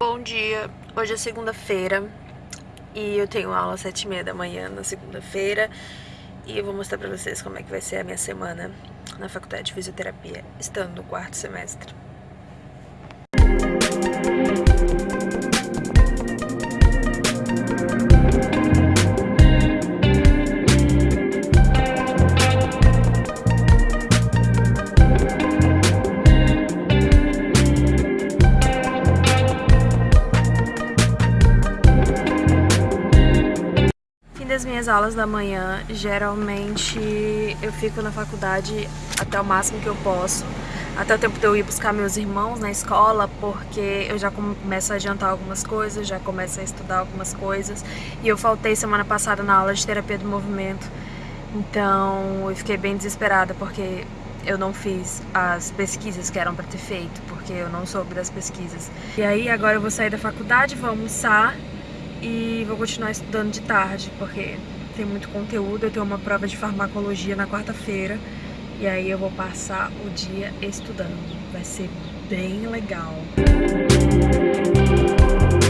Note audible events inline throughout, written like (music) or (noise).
Bom dia, hoje é segunda-feira e eu tenho aula às sete e meia da manhã na segunda-feira e eu vou mostrar pra vocês como é que vai ser a minha semana na faculdade de fisioterapia, estando no quarto semestre. das minhas aulas da manhã, geralmente eu fico na faculdade até o máximo que eu posso, até o tempo de eu ir buscar meus irmãos na escola, porque eu já começo a adiantar algumas coisas, já começo a estudar algumas coisas, e eu faltei semana passada na aula de terapia do movimento, então eu fiquei bem desesperada, porque eu não fiz as pesquisas que eram para ter feito, porque eu não soube das pesquisas. E aí agora eu vou sair da faculdade, vou almoçar e vou continuar estudando de tarde, porque tem muito conteúdo. Eu tenho uma prova de farmacologia na quarta-feira e aí eu vou passar o dia estudando. Vai ser bem legal. tá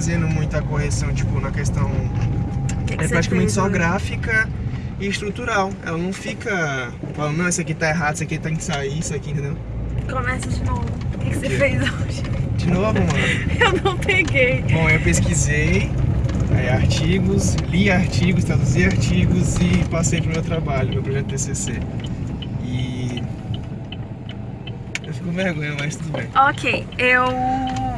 fazendo muita correção, tipo, na questão... Que que é praticamente só hoje? gráfica e estrutural. Ela não fica falando, não, isso aqui tá errado, isso aqui tem que sair, isso aqui, entendeu? Começa de novo. O que, que você fez hoje? De novo, mano. (laughs) Eu não peguei. Bom, eu pesquisei aí, artigos, li artigos, traduzi artigos e passei pro meu trabalho, meu projeto TCC. E... Eu fico com vergonha, mas tudo bem. Ok, eu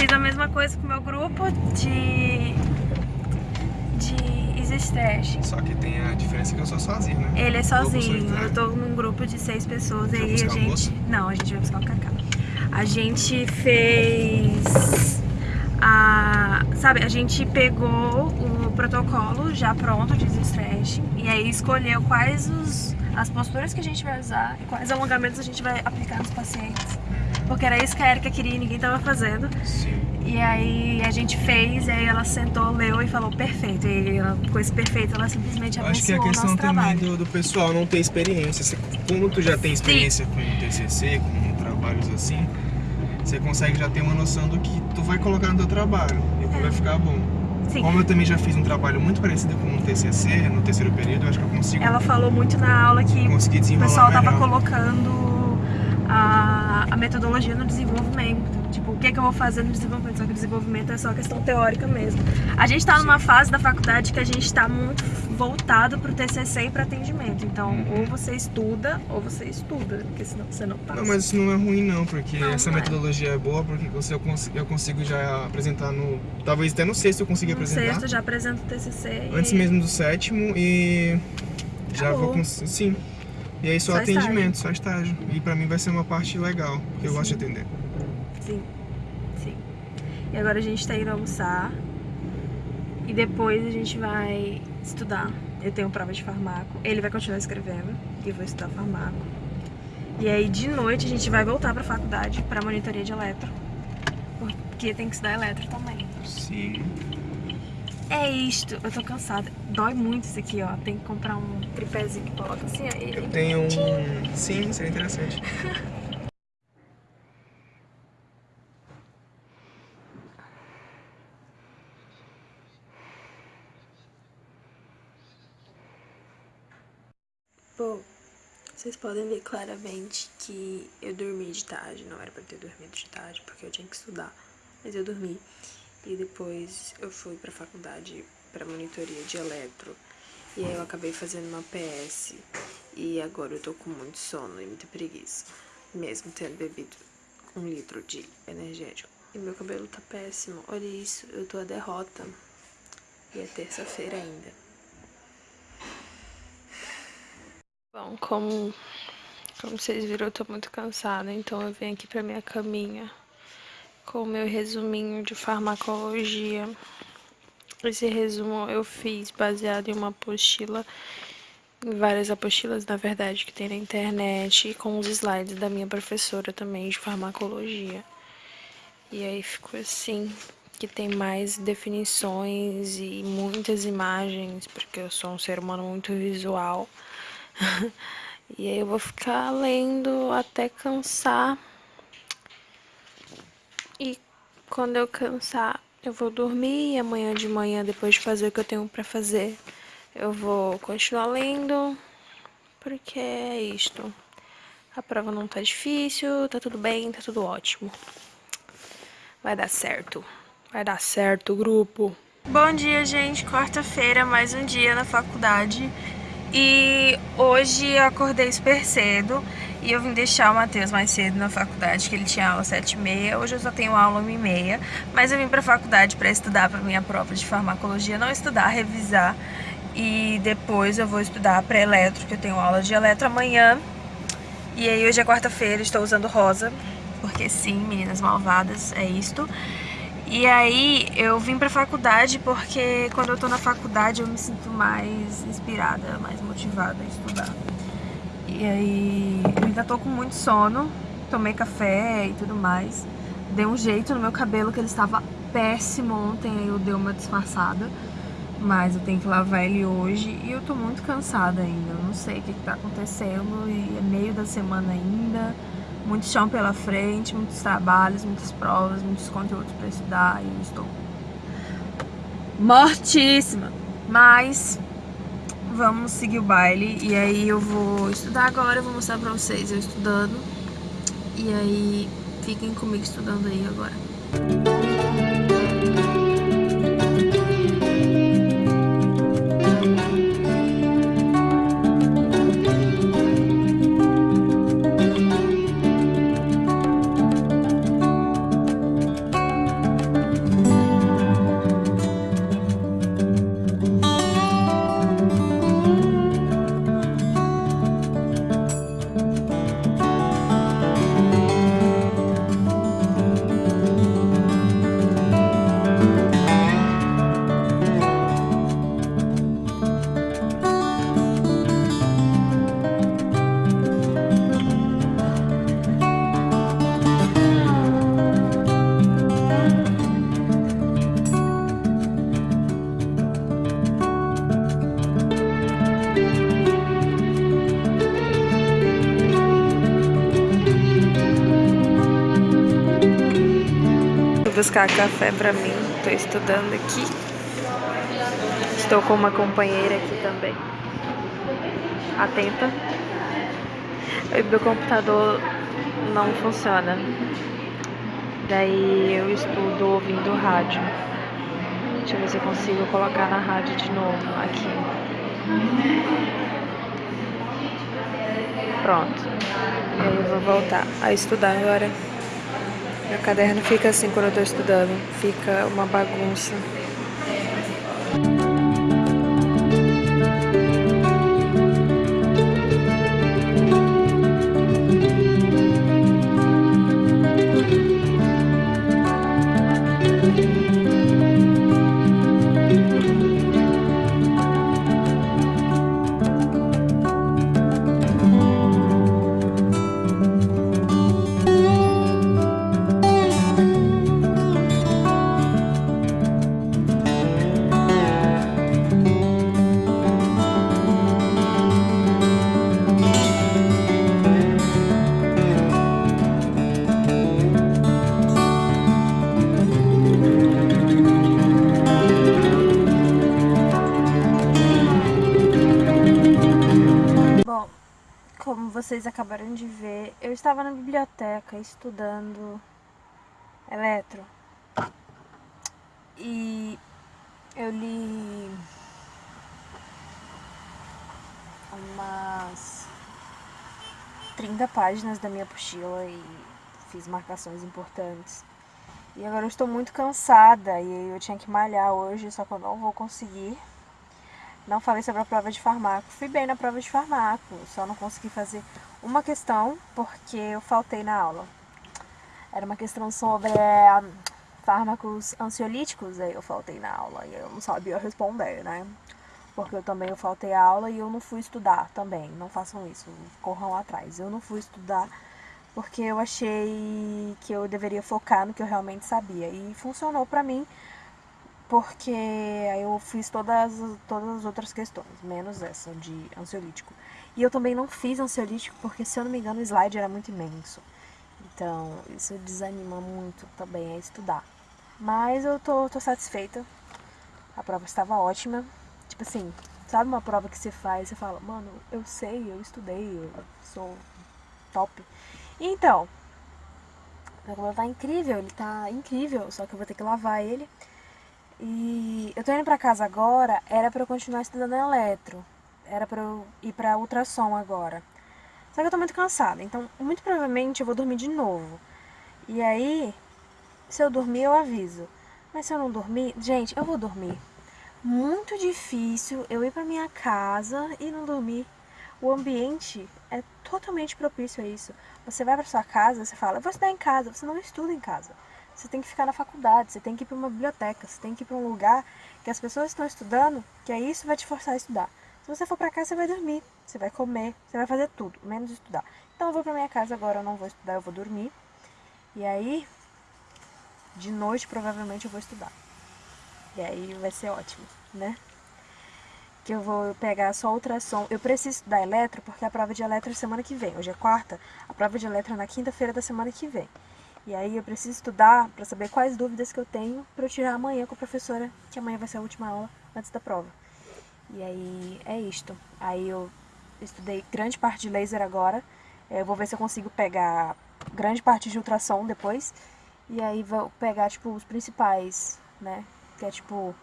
fiz a mesma coisa com o meu grupo de, de Easy. Só que tem a diferença que eu sou sozinho, né? Ele é sozinho, eu tô num grupo de seis pessoas aí a gente. Não, a gente vai buscar o cacau. A gente fez a. Sabe, a gente pegou o protocolo já pronto de Stretch e aí escolheu quais os, as posturas que a gente vai usar e quais alongamentos a gente vai aplicar nos pacientes. Porque era isso que a Erika queria e ninguém tava fazendo. Sim. E aí a gente fez, e aí ela sentou, leu e falou perfeito. E ela, com esse perfeito, ela simplesmente abençoou Acho que é a questão também do, do pessoal não ter experiência. Como tu já tem experiência com TCC, com trabalhos assim, você consegue já ter uma noção do que tu vai colocar no teu trabalho e o que vai ficar bom. Sim. Como eu também já fiz um trabalho muito parecido com o TCC no terceiro período, eu acho que eu consigo Ela falou muito na aula que o pessoal tava melhor. colocando a, a metodologia no desenvolvimento. Tipo, o que, que eu vou fazer no desenvolvimento? Só que o desenvolvimento é só questão teórica mesmo. A gente tá numa fase da faculdade que a gente tá muito voltado pro TCC e pro atendimento. Então, Uhum. ou você estuda, ou você estuda, porque senão você não passa. Não, mas isso não é ruim não, porque Não, essa não é. metodologia é boa, porque você, eu, cons- eu consigo já apresentar no... Talvez até no sexto eu consiga no apresentar. sexto já apresento o TCC. e Antes aí- mesmo do sétimo e já Acabou. vou cons... sim. E aí só, Só atendimento, só estágio. E pra mim vai ser uma parte legal, porque eu gosto de atender. Sim, sim. E agora a gente tá indo almoçar. E depois a gente vai estudar. Eu tenho prova de farmaco. Ele vai continuar escrevendo. E eu vou estudar farmaco. E aí de noite a gente vai voltar pra faculdade pra monitoria de eletro. Porque tem que estudar eletro também. Sim. É isto. Eu tô cansada. Dói muito isso aqui, ó. Tem que comprar um tripézinho que coloca assim, ó. e- Eu tenho um. Sim, seria interessante. (laughs) Bom, vocês podem ver claramente que eu dormi de tarde. Não era pra ter dormido de tarde, porque eu tinha que estudar. Mas eu dormi. E depois eu fui pra faculdade pra monitoria de eletro. E aí eu acabei fazendo uma PS. E agora eu tô com muito sono e muita preguiça. Mesmo tendo bebido um litro de energético. E meu cabelo tá péssimo. Olha isso, eu tô a derrota. E é terça-feira ainda. Bom, como, como vocês viram, eu tô muito cansada, então eu venho aqui pra minha caminha com o meu resuminho de farmacologia. Esse resumo eu fiz baseado em uma apostila, em várias apostilas, na verdade, que tem na internet, e com os slides da minha professora também de farmacologia. E aí ficou assim, que tem mais definições e muitas imagens, porque eu sou um ser humano muito visual. (laughs) e aí eu vou ficar lendo até cansar. E quando eu cansar, eu vou dormir. E amanhã de manhã, depois de fazer o que eu tenho pra fazer, eu vou continuar lendo. Porque é isto. A prova não tá difícil, tá tudo bem, tá tudo ótimo. Vai dar certo. Vai dar certo, grupo. Bom dia, gente. Quarta-feira, mais um dia na faculdade. E hoje eu acordei super cedo e eu vim deixar o Matheus mais cedo na faculdade, que ele tinha aula às 7h30. Hoje eu só tenho aula às 1h30, mas eu vim pra faculdade pra estudar pra minha prova de farmacologia. Não estudar, revisar. E depois eu vou estudar pra eletro, que eu tenho aula de eletro amanhã. E aí hoje é quarta-feira, estou usando rosa, porque sim, meninas malvadas, é isto. E aí eu vim pra faculdade porque quando eu tô na faculdade eu me sinto mais inspirada, mais motivada a estudar. E aí eu ainda tô com muito sono, tomei café e tudo mais. Dei um jeito no meu cabelo que ele estava péssimo ontem, aí eu dei uma disfarçada. Mas eu tenho que lavar ele hoje e eu tô muito cansada ainda. Eu não sei o que, que tá acontecendo e é meio da semana ainda. Muito chão pela frente, muitos trabalhos, muitas provas, muitos conteúdos pra estudar e eu estou mortíssima. Mas vamos seguir o baile e aí eu vou estudar agora, eu vou mostrar pra vocês eu estudando. E aí fiquem comigo estudando aí agora. Buscar café pra mim. Tô estudando aqui. Estou com uma companheira aqui também. Atenta. O meu computador não funciona. Daí eu estudo ouvindo rádio. Deixa eu ver se eu consigo colocar na rádio de novo aqui. Pronto. Eu vou voltar a estudar agora. Meu caderno fica assim quando eu tô estudando. Fica uma bagunça. Vocês acabaram de ver, eu estava na biblioteca estudando eletro. E eu li umas 30 páginas da minha apostila e fiz marcações importantes. E agora eu estou muito cansada e eu tinha que malhar hoje, só que eu não vou conseguir. Não falei sobre a prova de farmaco. Fui bem na prova de farmaco, só não consegui fazer uma questão porque eu faltei na aula. Era uma questão sobre é, fármacos ansiolíticos, aí eu faltei na aula e eu não sabia responder, né? Porque eu também eu faltei a aula e eu não fui estudar também. Não façam isso, corram atrás. Eu não fui estudar porque eu achei que eu deveria focar no que eu realmente sabia. E funcionou pra mim porque aí eu fiz todas, todas as outras questões, menos essa de ansiolítico. E eu também não fiz ansiolítico porque, se eu não me engano, o slide era muito imenso. Então, isso desanima muito também a estudar. Mas eu tô, tô satisfeita. A prova estava ótima. Tipo assim, sabe uma prova que você faz você fala, mano, eu sei, eu estudei, eu sou top. então, meu tá incrível, ele tá incrível, só que eu vou ter que lavar ele. E eu tô indo pra casa agora, era pra eu continuar estudando eletro. Era pra eu ir pra ultrassom agora. Só que eu tô muito cansada, então muito provavelmente eu vou dormir de novo. E aí, se eu dormir, eu aviso. Mas se eu não dormir, gente, eu vou dormir. Muito difícil eu ir pra minha casa e não dormir. O ambiente é totalmente propício a isso. Você vai pra sua casa, você fala, eu vou estudar em casa, você não estuda em casa você tem que ficar na faculdade, você tem que ir para uma biblioteca, você tem que ir para um lugar que as pessoas estão estudando, que aí isso vai te forçar a estudar. Se você for para casa, você vai dormir, você vai comer, você vai fazer tudo, menos estudar. Então eu vou para minha casa agora, eu não vou estudar, eu vou dormir. E aí, de noite, provavelmente eu vou estudar. E aí vai ser ótimo, né? Que eu vou pegar só ultrassom. Eu preciso estudar eletro, porque a prova de eletro é semana que vem. Hoje é quarta, a prova de eletro é na quinta-feira da semana que vem. E aí eu preciso estudar para saber quais dúvidas que eu tenho para eu tirar amanhã com a professora, que amanhã vai ser a última aula antes da prova. E aí é isto. Aí eu estudei grande parte de laser agora. Eu vou ver se eu consigo pegar grande parte de ultrassom depois. E aí vou pegar, tipo, os principais, né? Que é, tipo,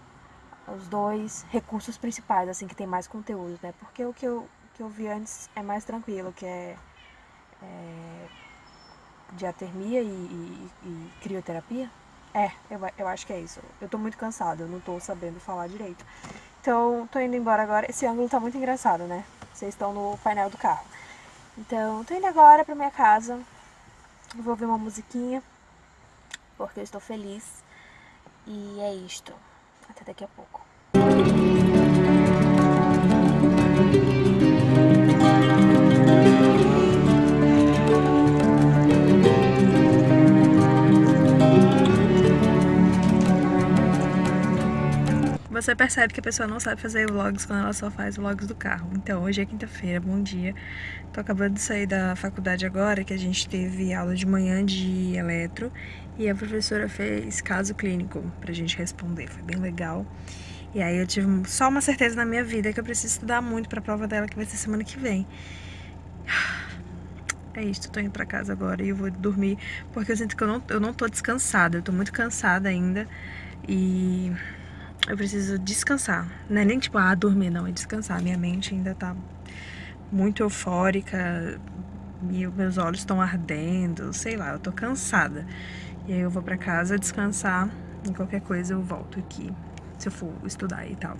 os dois recursos principais, assim, que tem mais conteúdo, né? Porque o que eu, que eu vi antes é mais tranquilo, que é, é de atermia e, e, e, crioterapia? É, eu, eu acho que é isso. Eu tô muito cansada, eu não tô sabendo falar direito. Então, tô indo embora agora. Esse ângulo tá muito engraçado, né? Vocês estão no painel do carro. Então, tô indo agora pra minha casa. Vou ouvir uma musiquinha, porque eu estou feliz. E é isto. Até daqui a pouco. Você percebe que a pessoa não sabe fazer vlogs quando ela só faz vlogs do carro. Então, hoje é quinta-feira, bom dia. Tô acabando de sair da faculdade agora, que a gente teve aula de manhã de eletro. E a professora fez caso clínico pra gente responder. Foi bem legal. E aí eu tive só uma certeza na minha vida que eu preciso estudar muito pra prova dela, que vai ser semana que vem. É isso, tô indo pra casa agora e eu vou dormir, porque eu sinto que eu não, eu não tô descansada. Eu tô muito cansada ainda. E eu preciso descansar. Não é nem tipo, ah, dormir, não, é descansar. Minha mente ainda tá muito eufórica, meus olhos estão ardendo, sei lá, eu tô cansada. E aí eu vou pra casa descansar e qualquer coisa eu volto aqui, se eu for estudar e tal.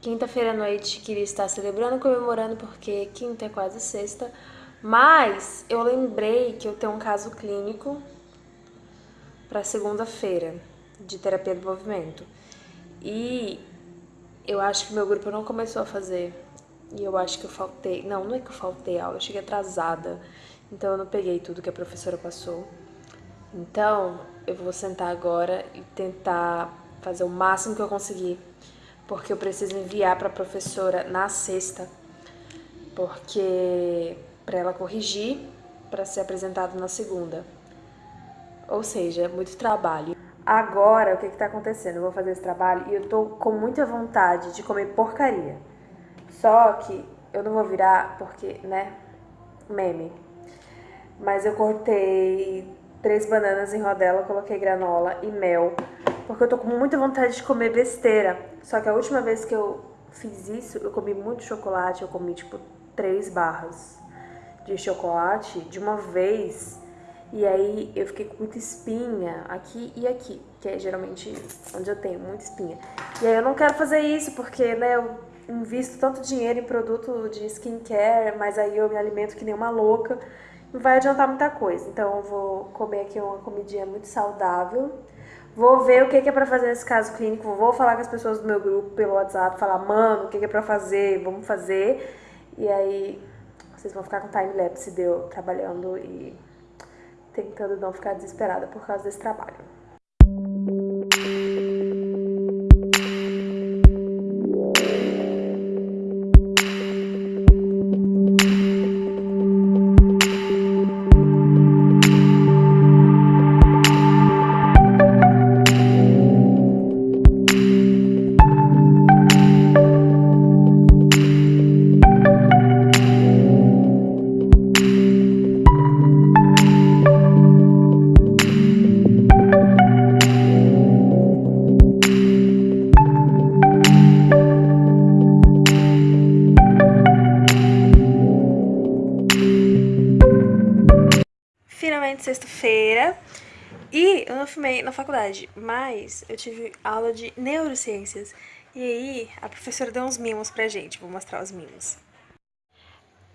Quinta-feira à noite queria estar celebrando, comemorando, porque quinta é quase sexta, mas eu lembrei que eu tenho um caso clínico para segunda-feira de terapia do movimento. E eu acho que meu grupo não começou a fazer. E eu acho que eu faltei. Não, não é que eu faltei aula, eu cheguei atrasada. Então eu não peguei tudo que a professora passou. Então eu vou sentar agora e tentar fazer o máximo que eu conseguir. Porque eu preciso enviar para a professora na sexta. Porque para ela corrigir para ser apresentado na segunda. Ou seja, muito trabalho. Agora, o que está acontecendo? Eu vou fazer esse trabalho e eu tô com muita vontade de comer porcaria. Só que eu não vou virar porque, né, meme. Mas eu cortei três bananas em rodela, coloquei granola e mel. Porque eu tô com muita vontade de comer besteira. Só que a última vez que eu fiz isso, eu comi muito chocolate. Eu comi, tipo, três barras de chocolate de uma vez e aí eu fiquei com muita espinha aqui e aqui, que é geralmente onde eu tenho muita espinha. E aí eu não quero fazer isso porque, né, eu invisto tanto dinheiro em produto de skincare, mas aí eu me alimento que nem uma louca, não vai adiantar muita coisa. Então eu vou comer aqui uma comidinha muito saudável. Vou ver o que é para fazer nesse caso clínico, vou falar com as pessoas do meu grupo pelo WhatsApp, falar, mano, o que é para fazer, vamos fazer. E aí vocês vão ficar com time-lapse de eu trabalhando e tentando não ficar desesperada por causa desse trabalho. Sexta-feira. E eu não filmei na faculdade, mas eu tive aula de neurociências. E aí a professora deu uns mimos pra gente, vou mostrar os mimos.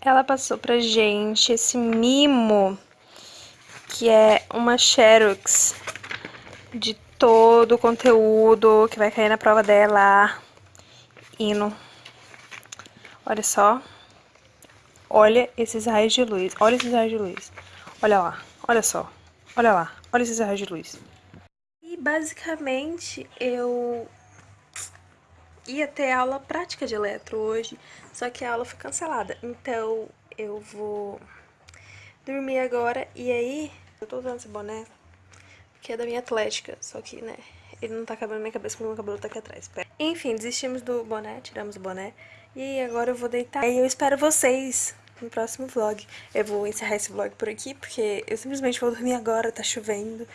Ela passou pra gente esse mimo, que é uma xerox de todo o conteúdo que vai cair na prova dela. Hino. Olha só. Olha esses raios de luz. Olha esses raios de luz. Olha lá. Olha só. Olha lá. Olha esses raios de luz. E basicamente eu ia ter aula prática de eletro hoje, só que a aula foi cancelada. Então eu vou dormir agora e aí eu tô usando esse boné que é da minha atlética, só que, né, ele não tá cabendo na minha cabeça porque meu cabelo tá aqui atrás. Pera. Enfim, desistimos do boné, tiramos o boné e agora eu vou deitar. E eu espero vocês no próximo vlog. Eu vou encerrar esse vlog por aqui, porque eu simplesmente vou dormir agora, tá chovendo.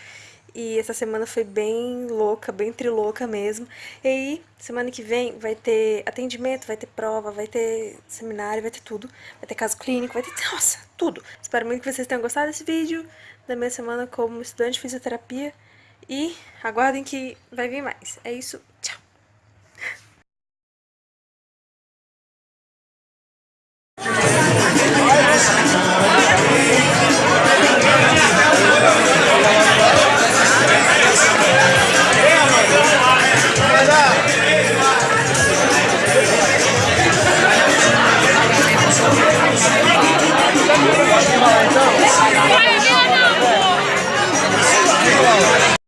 E essa semana foi bem louca, bem trilouca mesmo. E aí, semana que vem vai ter atendimento, vai ter prova, vai ter seminário, vai ter tudo. Vai ter caso clínico, vai ter, (laughs) nossa, tudo. Espero muito que vocês tenham gostado desse vídeo, da minha semana como estudante de fisioterapia. E aguardem que vai vir mais. É isso, tchau!